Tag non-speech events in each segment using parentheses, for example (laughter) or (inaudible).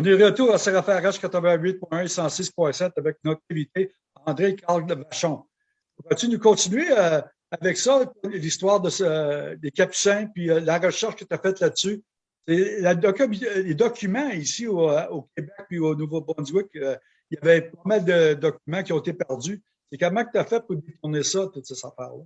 On est retour à CRFRH 88.1 et 106.7 avec notre invité André Carl Vachon. Vas-tu nous continuer euh, avec ça, l'histoire de des Capucins, puis euh, la recherche que tu as faite là-dessus? les documents ici au, Québec puis au Nouveau-Brunswick, il y avait pas mal de documents qui ont été perdus. C'est comment tu as fait pour détourner ça, toutes ces affaires-là?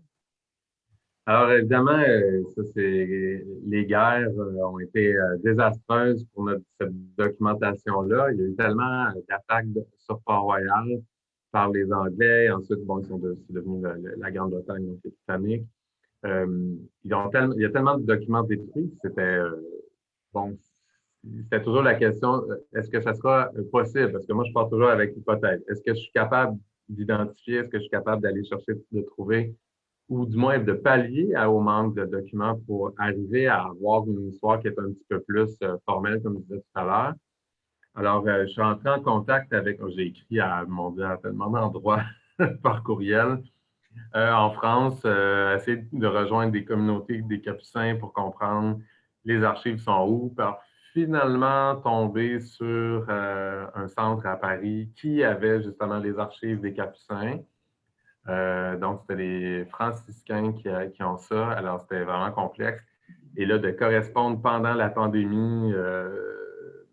Alors, évidemment, euh, ça, c'est, les guerres euh, ont été euh, désastreuses pour notre, cette documentation-là. Il y a eu tellement d'attaques sur Port-Royal par les Anglais. Ensuite, bon, ils sont devenus la, Grande-Bretagne, donc c'est britannique. Euh, ils ont tellement, il y a tellement de documents détruits. C'était bon, c'était toujours la question est-ce que ça sera possible? Parce que moi, je pars toujours avec l'hypothèse. Est-ce que je suis capable d'identifier? Est-ce que je suis capable d'aller chercher, de trouver ou du moins de pallier au manque de documents pour arriver à avoir une histoire qui est un petit peu plus euh, formelle, comme je disais tout à l'heure. Alors, euh, je suis entré en contact avec, oh, j'ai écrit à mon Dieu, à tellement d'endroits (laughs) par courriel euh, en France, essayer de rejoindre des communautés des Capucins pour comprendre les archives sont où, par finalement tomber sur un centre à Paris qui avait justement les archives des Capucins. Euh, donc, c'était les franciscains qui, euh, ont ça. Alors, c'était vraiment complexe. Et là, de correspondre pendant la pandémie euh,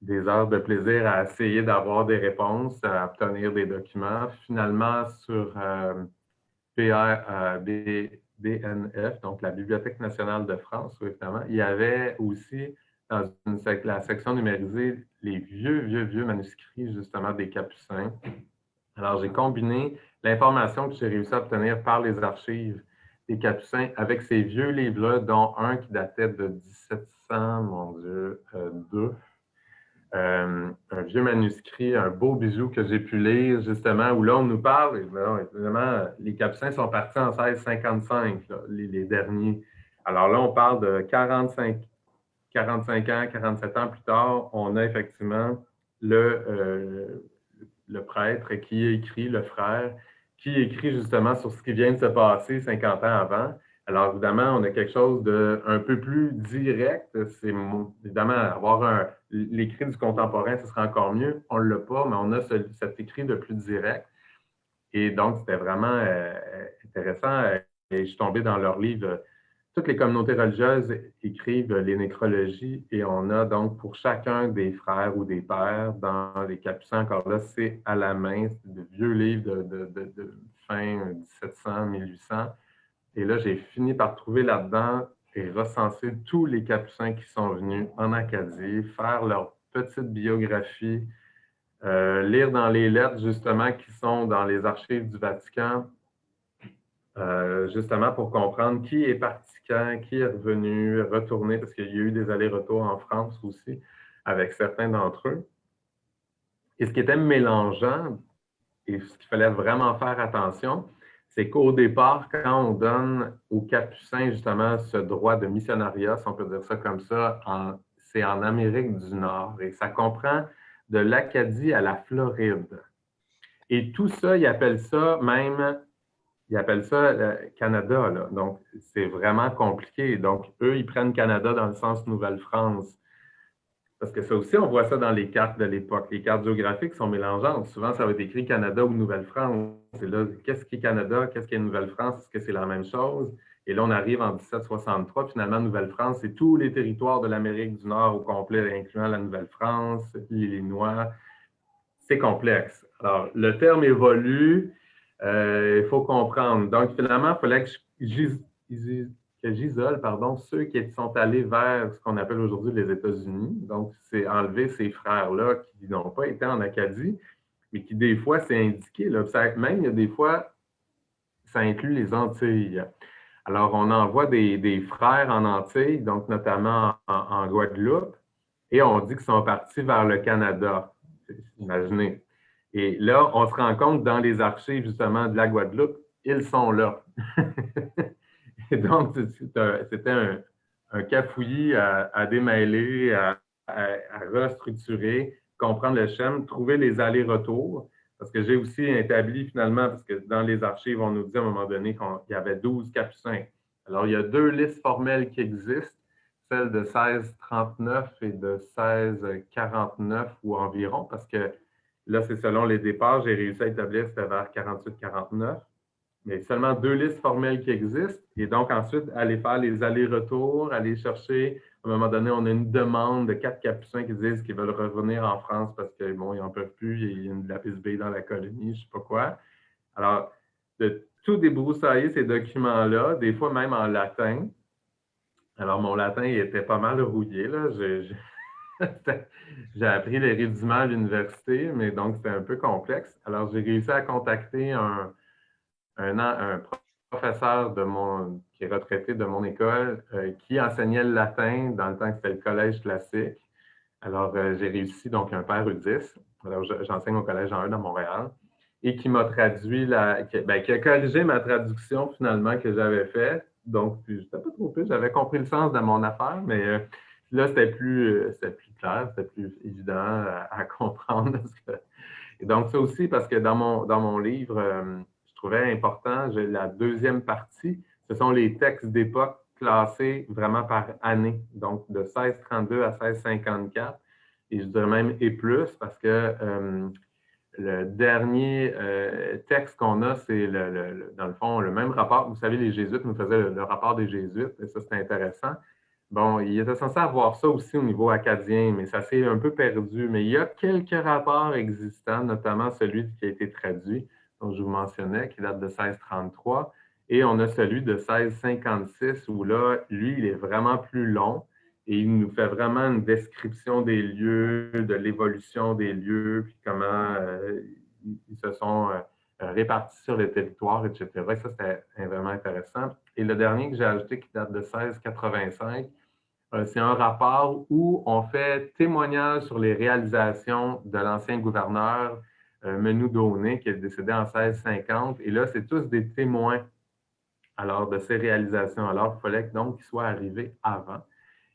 des heures de plaisir à essayer d'avoir des réponses, à obtenir des documents. Finalement, sur BNF, donc la Bibliothèque nationale de France, évidemment, il y avait aussi dans la section numérisée les vieux, vieux, vieux manuscrits, justement, des Capucins. Alors, j'ai combiné l'information que j'ai réussi à obtenir par les archives des Capucins avec ces vieux livres-là, dont un qui datait de 1700, mon Dieu, euh, deux. Euh, un vieux manuscrit, un beau bijou que j'ai pu lire, justement, où là, on nous parle, évidemment, les Capucins sont partis en 1655, les, derniers. Alors là, on parle de 45, 45 ans, 47 ans plus tard, on a effectivement le, euh, le prêtre qui écrit, le frère, qui écrit justement sur ce qui vient de se passer 50 ans avant. Alors, évidemment, on a quelque chose de un peu plus direct. C'est évidemment avoir l'écrit du contemporain, ce serait encore mieux. On ne l'a pas, mais on a cet écrit de plus direct. Et donc, c'était vraiment euh, intéressant. Et je suis tombé dans leur livre toutes les communautés religieuses écrivent les nécrologies et on a donc pour chacun des frères ou des pères dans les capucins, encore là, c'est à la main, de vieux livres de, fin 1700, 1800. Et là, j'ai fini par trouver là-dedans et recenser tous les capucins qui sont venus en Acadie, faire leur petite biographie, euh, lire dans les lettres justement qui sont dans les archives du Vatican, euh, justement pour comprendre qui est parti quand, qui est revenu, retourné, parce qu'il y a eu des allers-retours en France aussi avec certains d'entre eux. Et ce qui était mélangeant, et ce qu'il fallait vraiment faire attention, c'est qu'au départ, quand on donne aux Capucins justement ce droit de missionnariat, si on peut dire ça comme ça, c'est en Amérique du Nord et ça comprend de l'Acadie à la Floride. Et tout ça, ils appellent ça même ils appellent ça le Canada. Donc, c'est vraiment compliqué. Donc, eux, ils prennent Canada dans le sens Nouvelle-France. Parce que ça aussi, on voit ça dans les cartes de l'époque. Les cartes géographiques sont mélangeantes. Souvent, ça va être écrit Canada ou Nouvelle-France. Et là, qu'est-ce qui est Canada? Qu'est-ce qui est Nouvelle-France? Est-ce que c'est la même chose? Et là, on arrive en 1763. Finalement, Nouvelle-France, c'est tous les territoires de l'Amérique du Nord au complet, incluant la Nouvelle-France, l'Illinois. C'est complexe. Alors, le terme évolue euh, il faut comprendre. Donc, finalement, il fallait que j'isole ceux qui sont allés vers ce qu'on appelle aujourd'hui les États-Unis. Donc, c'est enlever ces frères-là qui n'ont pas été en Acadie, mais qui, des fois, c'est indiqué. Même, il des fois, ça inclut les Antilles. Alors, on envoie des, frères en Antilles, donc notamment en, en Guadeloupe, et on dit qu'ils sont partis vers le Canada. Imaginez. Et là, on se rend compte dans les archives justement de la Guadeloupe, ils sont là. (laughs) et donc, c'était un, cafouillis à, démêler, à, restructurer, comprendre le schéma, trouver les allers-retours. Parce que j'ai aussi établi finalement, parce que dans les archives, on nous dit à un moment donné qu'il y avait 12 capucins. Alors, il y a deux listes formelles qui existent. celle de 1639 et de 1649 ou environ, parce que là, c'est selon les départs, j'ai réussi à établir c'était vers 48-49. Mais seulement deux listes formelles qui existent. Et donc, ensuite, aller faire les allers-retours, aller chercher. À un moment donné, on a une demande de quatre capucins qui disent qu'ils veulent revenir en France parce qu'ils bon, n'en peuvent plus, il y a une lapis B dans la colonie, je ne sais pas quoi. Alors, de tout débroussailler ces documents-là, des fois même en latin, alors, mon latin, il était pas mal rouillé. (laughs) J'ai appris les rudiments à l'université, mais donc c'était un peu complexe. Alors, j'ai réussi à contacter un, un, professeur de mon, qui est retraité de mon école euh, qui enseignait le latin dans le temps que c'était le collège classique. Alors, euh, j'ai réussi, donc un père Udis. Alors, j'enseigne au collège en 1 à Montréal et qui m'a traduit, la, ben, qui a corrigé ma traduction finalement que j'avais faite donc, je n'étais pas trop plus. J'avais compris le sens de mon affaire, mais euh, là, c'était plus, euh, plus clair, c'était plus évident à, (laughs) comprendre. Donc, ça aussi, parce que dans mon, dans mon livre, euh, je trouvais important, la deuxième partie, ce sont les textes d'époque classés vraiment par année, donc de 1632 à 1654, et je dirais même et plus, parce que le dernier euh, texte qu'on a, c'est le, dans le fond le même rapport. Vous savez, les Jésuites nous faisaient le, rapport des Jésuites, et ça, c'est intéressant. Bon, il était censé avoir ça aussi au niveau acadien, mais ça s'est un peu perdu. Mais il y a quelques rapports existants, notamment celui qui a été traduit, dont je vous mentionnais, qui date de 1633. Et on a celui de 1656, où là, lui, il est vraiment plus long et il nous fait vraiment une description des lieux, de l'évolution des lieux, puis comment euh, ils se sont euh, répartis sur le territoire, etc. ça, c'était vraiment intéressant. Et le dernier que j'ai ajouté, qui date de 1685, euh, c'est un rapport où on fait témoignage sur les réalisations de l'ancien gouverneur Menou Daunet, qui est décédé en 1650. Et là, c'est tous des témoins alors, de ces réalisations. Alors, il fallait donc qu'ils soient arrivés avant.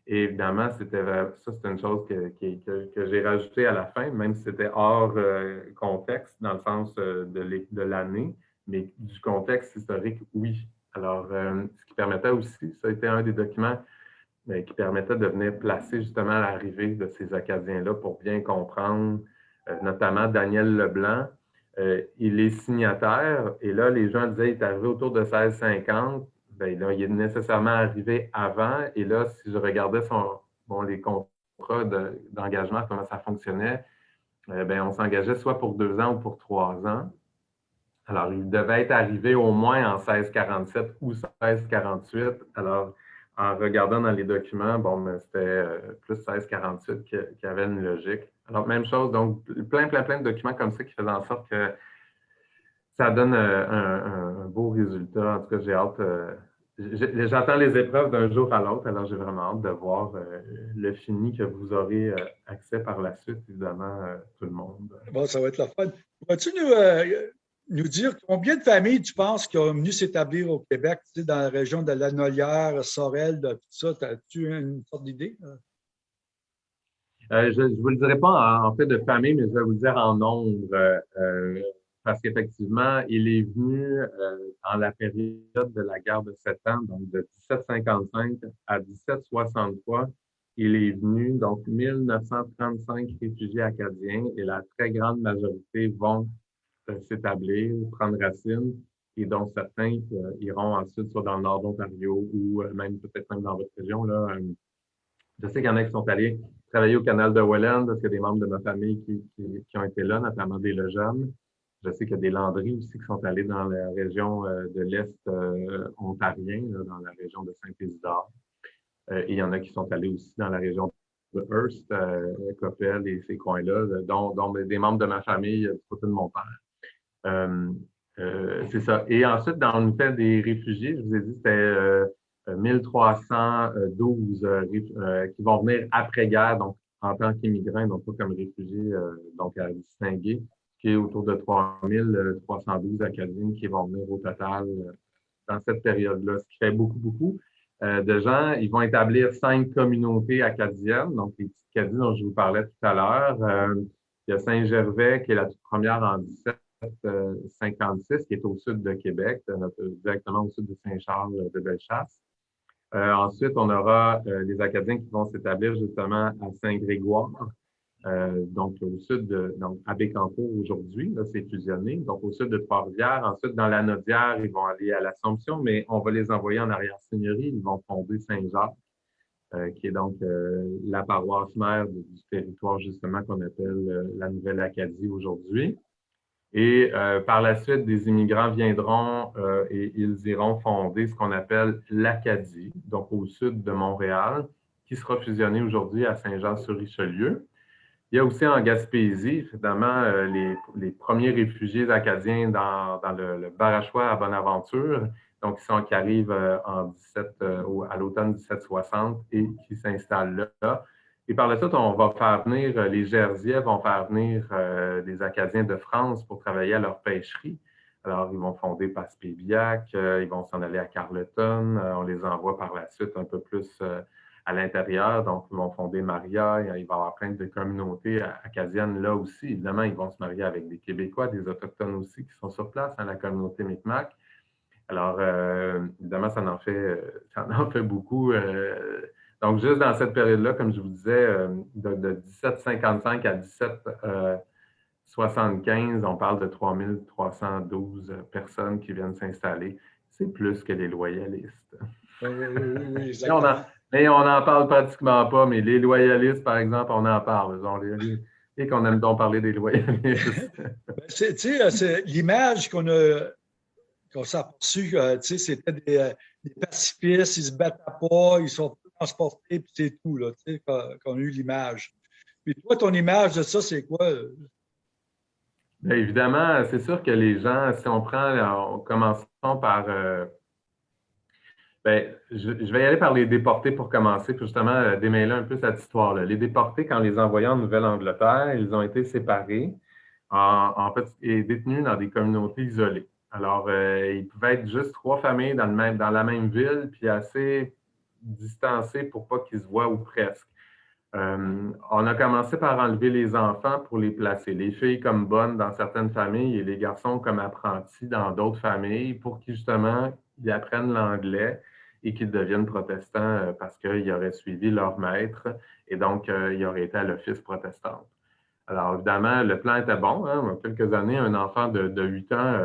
Et évidemment, c'était ça, c'est une chose que, que, j'ai rajoutée à la fin, même si c'était hors euh, contexte, dans le sens euh, de l'année, mais du contexte historique, oui. Alors, euh, ce qui permettait aussi, ça a été un des documents qui permettait de venir placer justement l'arrivée de ces Acadiens-là pour bien comprendre, notamment Daniel Leblanc. il est signataire, et là, les gens disaient, il est arrivé autour de 1650, ben là, il est nécessairement arrivé avant. Et là, si je regardais son, bon, les contrats d'engagement, comment ça fonctionnait, euh, ben, on s'engageait soit pour deux ans ou pour trois ans. Alors, il devait être arrivé au moins en 1647 ou 1648. Alors, en regardant dans les documents, bon, c'était euh, plus 1648 qui, qui, avait une logique. Alors, même chose, donc plein, plein, plein de documents comme ça qui faisaient en sorte que ça donne euh, un, beau résultat. En tout cas, j'ai hâte. Euh, j'attends les épreuves d'un jour à l'autre, alors j'ai vraiment hâte de voir le fini que vous aurez accès par la suite, évidemment, tout le monde. Bon, ça va être la fin. Pourrais-tu nous, dire combien de familles tu penses qui ont venu s'établir au Québec, tu sais, dans la région de la Nolière, Sorel, tout ça? As-tu une sorte d'idée? je ne vous le dirai pas en, fait de famille, mais je vais vous le dire en nombre parce qu'effectivement, il est venu euh, dans la période de la guerre de Sept Ans, donc de 1755 à 1763. Il est venu, donc 1935 réfugiés acadiens et la très grande majorité vont euh, s'établir, prendre racine et dont certains euh, iront ensuite soit dans le nord d'Ontario ou même peut-être même dans votre région. Là, je sais qu'il y en a qui sont allés travailler au canal de Welland parce qu'il y a des membres de ma famille qui, qui, ont été là, notamment des jeunes. Je sais qu'il y a des landries aussi qui sont allés dans la région euh, de l'Est euh, ontarien, dans la région de Saint-Isidore. Euh, et il y en a qui sont allés aussi dans la région de Hearst, Coppel et ces coins-là, dont, des membres de ma famille, du côté de mon père. C'est ça. Et ensuite, dans le fait des réfugiés, je vous ai dit, c'était 1312 qui vont venir après-guerre, donc en tant qu'immigrants, donc pas comme réfugiés, donc à distinguer autour de 3312 Acadiens qui vont venir au total euh, dans cette période-là, ce qui fait beaucoup, beaucoup euh, de gens. Ils vont établir cinq communautés acadiennes, donc les petites Acadiens dont je vous parlais tout à l'heure. Euh, il y a Saint-Gervais, qui est la toute première en 1756, qui est au sud de Québec, directement au sud de Saint-Charles de Bellechasse. ensuite, on aura les Acadiens qui vont s'établir justement à Saint-Grégoire, euh, donc au sud de, donc à Bécancourt aujourd'hui, là, c'est fusionné, donc au sud de Trois-Rivières. Ensuite, dans la Nodière, ils vont aller à l'Assomption, mais on va les envoyer en arrière-seigneurie. Ils vont fonder Saint-Jacques, euh, qui est donc euh, la paroisse mère du, territoire justement qu'on appelle la Nouvelle-Acadie aujourd'hui. Et par la suite, des immigrants viendront et ils iront fonder ce qu'on appelle l'Acadie, donc au sud de Montréal, qui sera fusionné aujourd'hui à Saint-Jean-sur-Richelieu. Il y a aussi en Gaspésie, évidemment, euh, les, premiers réfugiés acadiens dans, le, le, Barachois à Bonaventure, donc qui, sont, qui arrivent euh, en 17, euh, à l'automne 1760 et qui s'installent là. Et par la suite, on va faire venir, les Gersiais vont faire venir des Acadiens de France pour travailler à leur pêcherie. Alors, ils vont fonder Passepébiac, ils vont s'en aller à Carleton, on les envoie par la suite un peu plus à l'intérieur. Donc, ils vont fonder Maria. Il va y avoir plein de communautés acadiennes là aussi. Évidemment, ils vont se marier avec des Québécois, des Autochtones aussi qui sont sur place, hein, la communauté Micmac. Alors, euh, évidemment, ça en fait, ça en fait beaucoup. Euh, donc, juste dans cette période-là, comme je vous disais, euh, de, 1755 à 1775, on parle de 3312 personnes qui viennent s'installer. C'est plus que les loyalistes. Oui, oui, oui, mais on n'en parle pratiquement pas, mais les loyalistes, par exemple, on en parle. et qu'on aime donc parler des loyalistes. (laughs) Ben, c'est l'image qu'on a qu'on s'est aperçu, euh, c'était des, euh, des, pacifistes, ils ne se battent pas, ils sont transportés, puis c'est tout, là, qu'on a eu l'image. Puis toi, ton image de ça, c'est quoi? Bien, évidemment, c'est sûr que les gens, si on prend, on commençons par euh, Bien, je, vais y aller par les déportés pour commencer, pour justement euh, démêler un peu cette histoire-là. Les déportés, quand les envoyant en Nouvelle-Angleterre, ils ont été séparés en, fait, et détenus dans des communautés isolées. Alors, euh, ils pouvaient être juste trois familles dans, le même, dans la même ville, puis assez distancés pour pas qu'ils se voient ou presque. Euh, on a commencé par enlever les enfants pour les placer, les filles comme bonnes dans certaines familles et les garçons comme apprentis dans d'autres familles pour qu'ils justement ils apprennent l'anglais et qu'ils deviennent protestants euh, parce qu'ils auraient suivi leur maître et donc euh, ils auraient été à l'office protestant. Alors, évidemment, le plan était bon. Hein. Quelques années, un enfant de, 8 ans,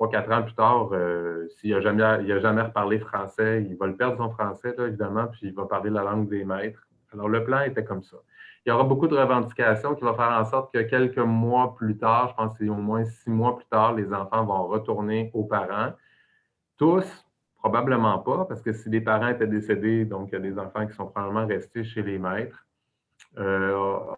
3-4 ans plus tard, euh, s'il n'a jamais, jamais reparlé français, il va le perdre son français, évidemment, puis il va parler la langue des maîtres. Alors, le plan était comme ça. Il y aura beaucoup de revendications qui vont faire en sorte que quelques mois plus tard, je pense que c'est au moins six mois plus tard, les enfants vont retourner aux parents. Tous, Probablement pas, parce que si les parents étaient décédés, donc il y a des enfants qui sont probablement restés chez les maîtres. Euh,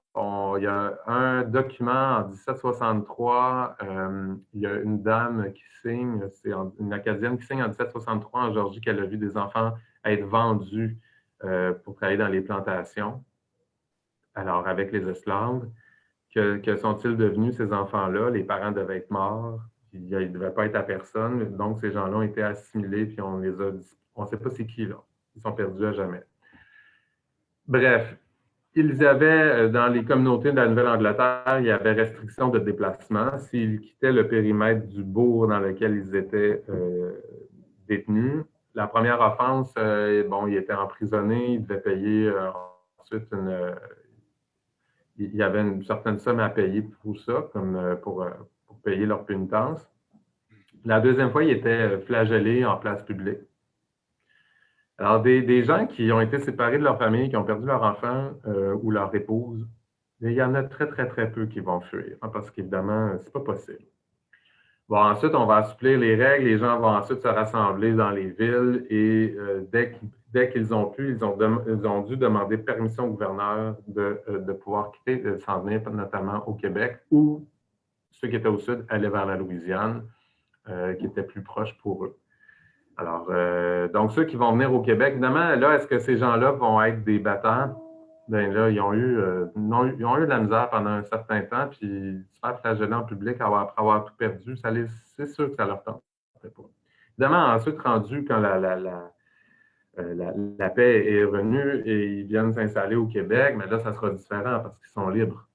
il y a un document en 1763, euh, il y a une dame qui signe, c'est une Acadienne qui signe en 1763 en Georgie qu'elle a vu des enfants être vendus euh, pour travailler dans les plantations, alors avec les esclaves. Que, sont-ils devenus ces enfants-là? Les parents devaient être morts il ne devait pas être à personne. Donc, ces gens-là ont été assimilés, puis on les a on ne sait pas c'est qui là. Ils sont perdus à jamais. Bref, ils avaient, euh, dans les communautés de la Nouvelle-Angleterre, il y avait restriction de déplacement. S'ils quittaient le périmètre du bourg dans lequel ils étaient euh, détenus, la première offense, euh, bon, ils étaient emprisonnés, ils devaient payer ensuite une. il y avait une certaine somme à payer pour ça, comme pour, payer leur pénitence. La deuxième fois, ils étaient flagellés en place publique. Alors, des, gens qui ont été séparés de leur famille, qui ont perdu leur enfant euh, ou leur épouse, il y en a très, très, très peu qui vont fuir, hein, parce qu'évidemment, ce n'est pas possible. Bon, ensuite, on va assouplir les règles. Les gens vont ensuite se rassembler dans les villes et euh, dès, qu'ils ont pu, ils ont, ils ont, dû demander permission au gouverneur de, euh, de pouvoir quitter, de s'en venir notamment au Québec ou ceux qui étaient au sud allaient vers la Louisiane, euh, qui était plus proche pour eux. Alors, euh, donc ceux qui vont venir au Québec, évidemment, là, est-ce que ces gens-là vont être des battants? Bien là, ils ont, eu, euh, ils ont, eu de la misère pendant un certain temps, puis se faire flageller en public après avoir tout perdu, c'est sûr que ça leur tente. Évidemment, ensuite, rendu quand la, la, la, la, paix est revenue et ils viennent s'installer au Québec, mais là, ça sera différent parce qu'ils sont libres.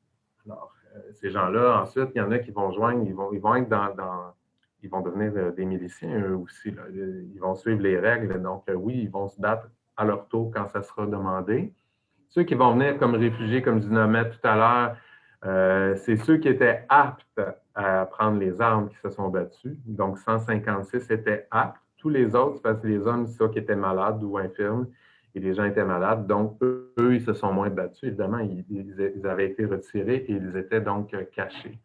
Alors, ces gens-là, ensuite, il y en a qui vont joindre, ils vont, ils vont être dans, ils vont devenir des miliciens eux aussi. Ils vont suivre les règles. Donc, oui, ils vont se battre à leur tour quand ça sera demandé. Ceux qui vont venir comme réfugiés, comme je nommais tout à l'heure, c'est ceux qui étaient aptes à prendre les armes qui se sont battus. Donc, 156 étaient aptes. Tous les autres, parce que les hommes, ça, qui étaient malades ou infirmes, et les gens étaient malades. Donc, eux, ils se sont moins battus. Évidemment, ils, avaient été retirés et ils étaient donc cachés.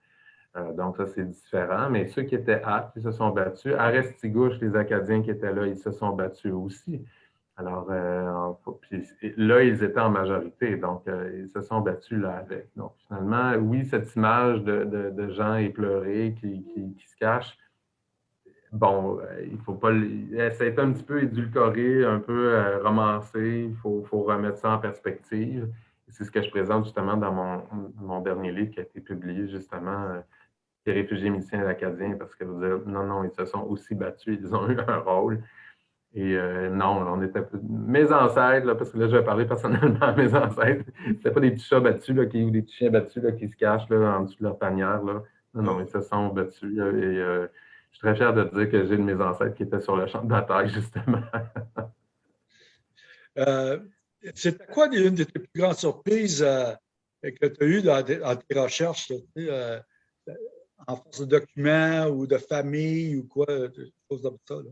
Euh, donc, ça, c'est différent. Mais ceux qui étaient aptes, ils se sont battus. À Restigouche, les Acadiens qui étaient là, ils se sont battus aussi. Alors, euh, là, ils étaient en majorité, donc euh, ils se sont battus là avec. Donc, finalement, oui, cette image de, gens éplorés qui, qui, se cachent, bon, il faut pas. Ça un petit peu édulcoré, un peu romancé. Il faut, remettre ça en perspective. C'est ce que je présente justement dans mon, dernier livre qui a été publié justement, Les réfugiés miliciens acadiens, parce que vous dites, non, non, ils se sont aussi battus, ils ont (laughs) eu un rôle. Et euh, non, on était mes ancêtres, parce que là, je vais parler personnellement à mes ancêtres. C'était pas des petits chats battus qui, ou des petits chiens battus qui se cachent là, en dessous de leur tanière. Là. Non, non, ils se sont battus. et euh, je suis très fier de dire que j'ai de mes ancêtres qui étaient sur le champ de bataille, (laughs) justement. euh, C'était quoi une de tes plus grandes surprises euh, que tu as eues dans, tes recherches, en force de documents ou de famille ou quoi, des choses comme ça? Là?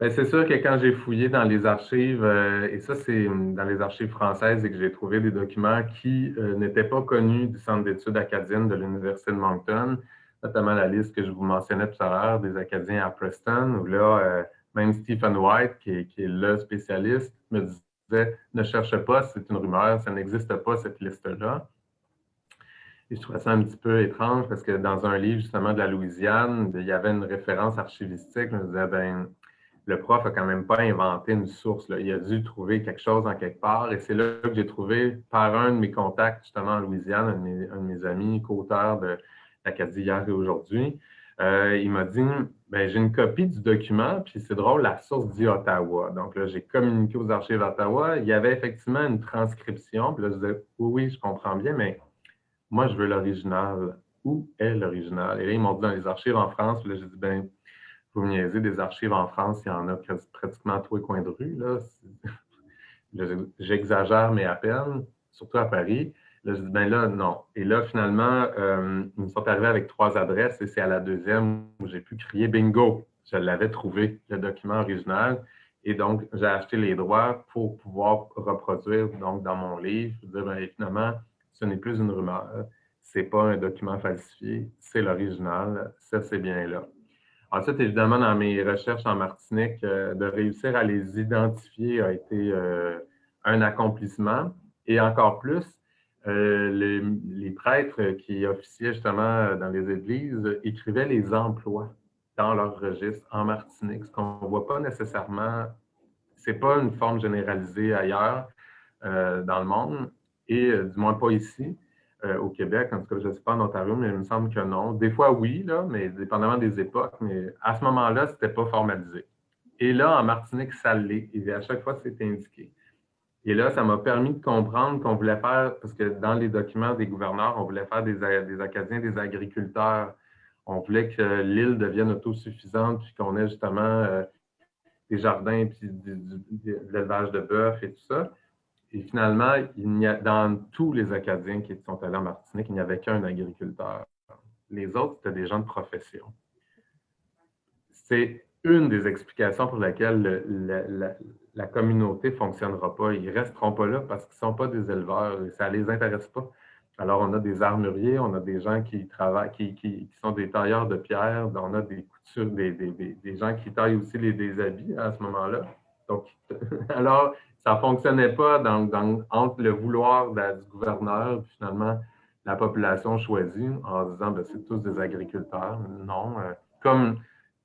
Ben, c'est sûr que quand j'ai fouillé dans les archives, euh, et ça c'est dans les archives françaises, et que j'ai trouvé des documents qui euh, n'étaient pas connus du Centre d'études acadiennes de l'Université de Moncton, notamment la liste que je vous mentionnais tout à l'heure des Acadiens à Preston, où là, euh, même Stephen White, qui est, le spécialiste, me disait ne cherche pas, c'est une rumeur, ça n'existe pas cette liste-là. Et je trouvais ça un petit peu étrange parce que dans un livre justement de la Louisiane, il y avait une référence archivistique. Je me disais, ben, le prof a quand même pas inventé une source. Il a dû trouver quelque chose en quelque part. Et c'est là que j'ai trouvé, par un de mes contacts, justement en Louisiane, un de mes, amis, co-auteur de l'Acadie hier et aujourd'hui, euh, il m'a dit ben, j'ai une copie du document, puis c'est drôle, la source dit Ottawa. Donc là, j'ai communiqué aux archives d'Ottawa. Il y avait effectivement une transcription. Puis là, je disais oui, oui, je comprends bien, mais moi, je veux l'original. Où est l'original? Et là, ils m'ont dit dans les archives en France. Puis là, j'ai ben, vous niaisez, des archives en France, il y en a pratiquement tous les coins de rue. (laughs) J'exagère, mais à peine, surtout à Paris. Là, je dis, ben là, non. Et là, finalement, euh, ils me sont arrivés avec trois adresses et c'est à la deuxième où j'ai pu crier bingo. Je l'avais trouvé, le document original. Et donc, j'ai acheté les droits pour pouvoir reproduire donc, dans mon livre. Je dis, ben, finalement, ce n'est plus une rumeur. Ce n'est pas un document falsifié, c'est l'original. Ça, c'est bien là. Ensuite, évidemment, dans mes recherches en Martinique, euh, de réussir à les identifier a été euh, un accomplissement. Et encore plus, euh, les, prêtres qui officiaient justement dans les églises écrivaient les emplois dans leur registre en Martinique, ce qu'on ne voit pas nécessairement, ce n'est pas une forme généralisée ailleurs dans le monde, et du moins pas ici. Euh, au Québec. En tout cas, je ne sais pas en Ontario, mais il me semble que non. Des fois, oui, là, mais dépendamment des époques. Mais à ce moment-là, ce n'était pas formalisé. Et là, en Martinique, ça l'est. Et à chaque fois, c'était indiqué. Et là, ça m'a permis de comprendre qu'on voulait faire, parce que dans les documents des gouverneurs, on voulait faire des, des Acadiens, des agriculteurs. On voulait que l'île devienne autosuffisante, puis qu'on ait justement euh, des jardins, puis de l'élevage de bœuf et tout ça. Et finalement, dans tous les Acadiens qui sont allés en Martinique, il n'y avait qu'un agriculteur. Les autres, c'était des gens de profession. C'est une des explications pour laquelle la, communauté ne fonctionnera pas. Ils ne resteront pas là parce qu'ils ne sont pas des éleveurs et ça ne les intéresse pas. Alors, on a des armuriers, on a des gens qui travaillent, qui, sont des tailleurs de pierre, on a des coutures, des, gens qui taillent aussi les, des habits à ce moment-là. Donc, (laughs) alors, ça ne fonctionnait pas entre le vouloir du gouverneur et finalement la population choisie en disant ben, c'est tous des agriculteurs. Non. Euh, comme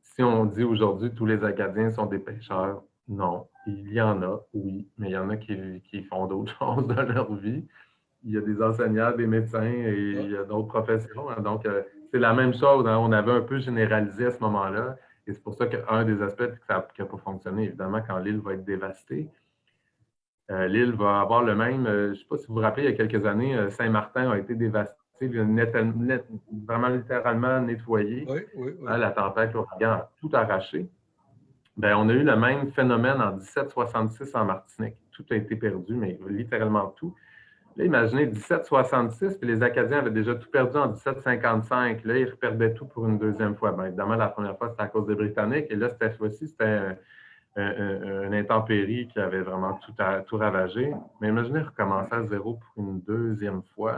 si on dit aujourd'hui tous les Acadiens sont des pêcheurs. Non. Il y en a, oui, mais il y en a qui, font d'autres (laughs) choses dans leur vie. Il y a des enseignants, des médecins et il y a d'autres professions. Hein. Donc, euh, c'est la même chose. Hein. On avait un peu généralisé à ce moment-là. Et c'est pour ça qu'un des aspects qui n'a pas fonctionné, évidemment, quand l'île va être dévastée, l'île va avoir le même. Euh, je ne sais pas si vous vous rappelez, il y a quelques années, euh, Saint-Martin a été dévasté vraiment littéralement nettoyé. Hein, la tempête, l'ouragan a tout arraché. Ben, on a eu le même phénomène en 1766 en Martinique. Tout a été perdu, mais littéralement tout. Là, imaginez 1766, puis les Acadiens avaient déjà tout perdu en 1755. Là, ils reperdaient tout pour une deuxième fois. Bien, évidemment, la première fois, c'était à cause des Britanniques. Et là, cette fois-ci, c'était un, intempérie qui avait vraiment tout, ravagé. Mais imaginez recommencer à zéro pour une deuxième fois.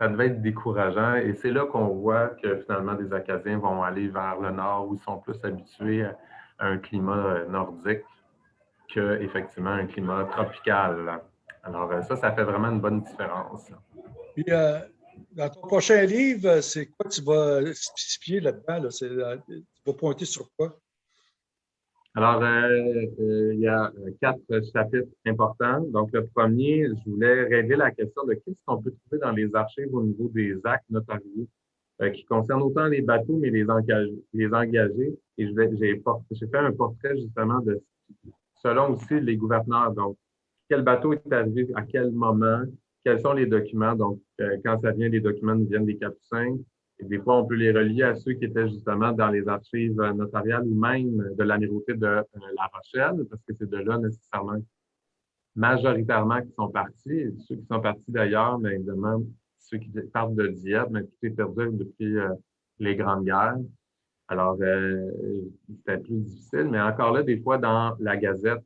Ça devait être décourageant. Et c'est là qu'on voit que finalement, des Acadiens vont aller vers le nord où ils sont plus habitués à un climat nordique qu'effectivement un climat tropical. Alors, ça, ça fait vraiment une bonne différence. Puis, euh, dans ton prochain livre, c'est quoi tu vas spécifier là-dedans? Euh, tu vas pointer sur quoi? Alors, euh, euh, il y a quatre chapitres importants. Donc, le premier, je voulais régler la question de qu'est-ce qu'on peut trouver dans les archives au niveau des actes notariés euh, qui concernent autant les bateaux, mais les engagés. Les engagés. Et j'ai fait un portrait justement de selon aussi les gouverneurs. Donc, quel bateau est arrivé à quel moment, quels sont les documents? Donc, quand ça vient, les documents nous viennent des capucins, et des fois, on peut les relier à ceux qui étaient justement dans les archives notariales ou même de l'amirauté de euh, La Rochelle, parce que c'est de là nécessairement, majoritairement, qui sont partis. ceux qui sont partis d'ailleurs, mais évidemment, ceux qui partent de Dieppe, mais tout est perdu depuis euh, les grandes guerres. Alors, euh, c'était plus difficile, mais encore là, des fois, dans la gazette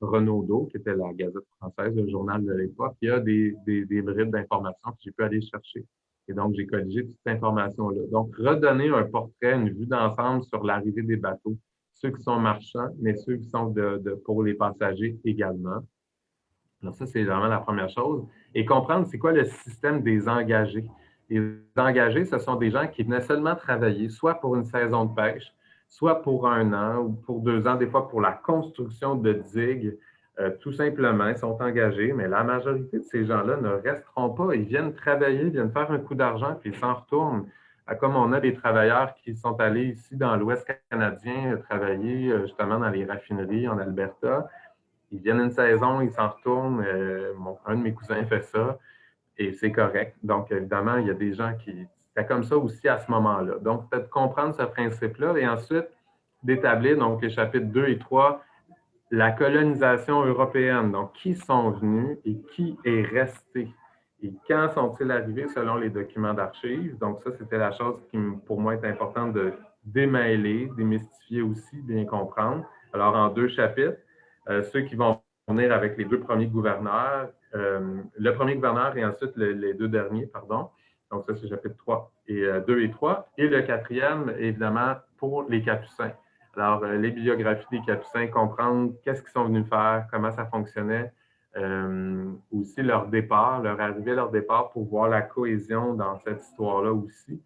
Renaudot, qui était la gazette française, le journal de l'époque, il y a des, des, des bribes d'informations que j'ai pu aller chercher. Et donc, j'ai colligé toute cette information-là. Donc, redonner un portrait, une vue d'ensemble sur l'arrivée des bateaux, ceux qui sont marchands, mais ceux qui sont pour les passagers également. Alors, ça, c'est vraiment la première chose. Et comprendre c'est quoi le système des engagés. Les engagés, ce sont des gens qui venaient seulement travailler, soit pour une saison de pêche, soit pour un an ou pour deux ans, des fois pour la construction de digues, euh, tout simplement, ils sont engagés, mais la majorité de ces gens-là ne resteront pas. Ils viennent travailler, ils viennent faire un coup d'argent, puis ils s'en retournent. Comme on a des travailleurs qui sont allés ici dans l'Ouest canadien travailler euh, justement dans les raffineries en Alberta. Ils viennent une saison, ils s'en retournent. Euh, un de mes cousins fait ça et c'est correct. Donc, évidemment, il y a des gens qui. C'est comme ça aussi à ce moment-là. Donc, peut-être comprendre ce principe-là et ensuite d'établir, donc les chapitres 2 et 3, la colonisation européenne. Donc, qui sont venus et qui est resté? Et quand sont-ils arrivés selon les documents d'archives? Donc, ça, c'était la chose qui, pour moi, est importante de démêler, démystifier aussi, bien comprendre. Alors, en deux chapitres, euh, ceux qui vont venir avec les deux premiers gouverneurs, euh, le premier gouverneur et ensuite les deux derniers, pardon. Donc, ça, c'est chapitre 3 et 2 euh, et 3. Et le quatrième, évidemment, pour les capucins. Alors, euh, les bibliographies des Capucins, comprendre qu'est-ce qu'ils sont venus faire, comment ça fonctionnait, euh, aussi leur départ, leur arrivée, leur départ pour voir la cohésion dans cette histoire-là aussi.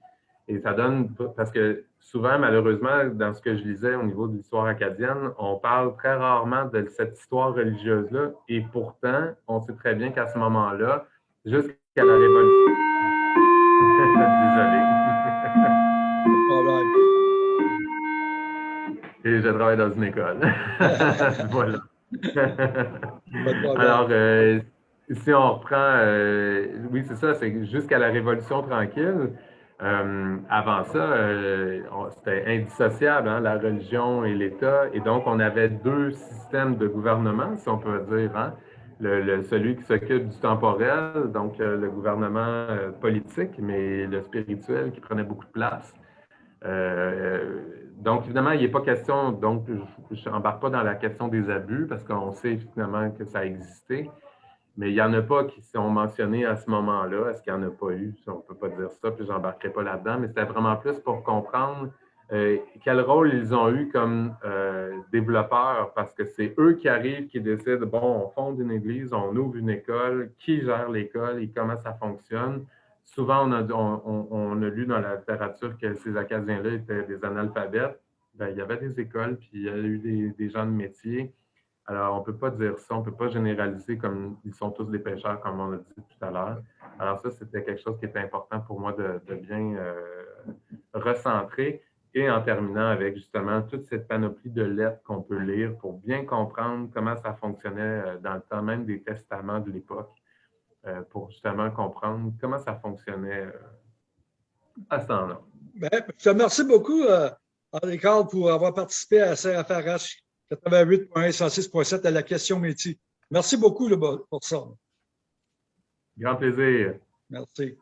Et ça donne, parce que souvent, malheureusement, dans ce que je lisais au niveau de l'histoire acadienne, on parle très rarement de cette histoire religieuse-là. Et pourtant, on sait très bien qu'à ce moment-là, jusqu'à la Révolution. (laughs) Désolé. Et je travaille dans une école. (laughs) voilà. Alors, euh, si on reprend, euh, oui, c'est ça, c'est jusqu'à la Révolution tranquille. Euh, avant ça, c'était indissociable, hein, la religion et l'État. Et donc, on avait deux systèmes de gouvernement, si on peut dire. Hein. Le, celui qui s'occupe du temporel, donc le gouvernement politique, mais le spirituel qui prenait beaucoup de place. Euh, donc, évidemment, il n'est pas question, donc je n'embarque pas dans la question des abus parce qu'on sait finalement que ça a existé, mais il n'y en a pas qui sont mentionnés à ce moment-là. Est-ce qu'il n'y en a pas eu? On ne peut pas dire ça, puis je n'embarquerai pas là-dedans, mais c'était vraiment plus pour comprendre euh, quel rôle ils ont eu comme euh, développeurs, parce que c'est eux qui arrivent, qui décident, bon, on fonde une église, on ouvre une école, qui gère l'école et comment ça fonctionne souvent, on a, lu dans la littérature que ces Acadiens-là étaient des analphabètes. Ben, il y avait des écoles, puis il y a eu des, gens de métier. Alors, on ne peut pas dire ça, on ne peut pas généraliser comme ils sont tous des pêcheurs, comme on l'a dit tout à l'heure. Alors, ça, c'était quelque chose qui était important pour moi de, bien euh, recentrer. Et en terminant avec justement toute cette panoplie de lettres qu'on peut lire pour bien comprendre comment ça fonctionnait euh, dans le temps même des testaments de l'époque. Pour justement comprendre comment ça fonctionnait à ce temps-là. Ben, je te remercie beaucoup, André Carl, pour avoir participé à CFRH 88.1 106.7 à la question métier. Merci beaucoup pour ça. Grand plaisir. Merci.